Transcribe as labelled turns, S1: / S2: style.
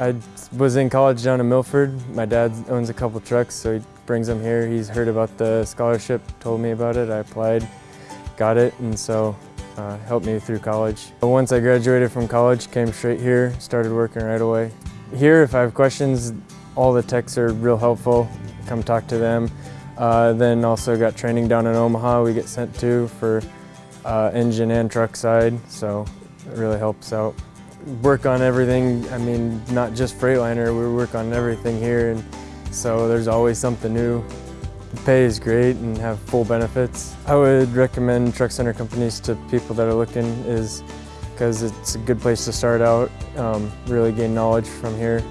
S1: I was in college down in Milford. My dad owns a couple trucks, so he brings them here. He's heard about the scholarship, told me about it. I applied, got it, and so uh, helped me through college. Once I graduated from college, came straight here, started working right away. Here, if I have questions, all the techs are real helpful. Come talk to them. Uh, then also got training down in Omaha we get sent to for uh, engine and truck side, so it really helps out. Work on everything, I mean, not just Freightliner, we work on everything here, and so there's always something new. The pay is great and have full benefits. I would recommend truck center companies to people that are looking is because it's a good place to start out, um, really gain knowledge from here.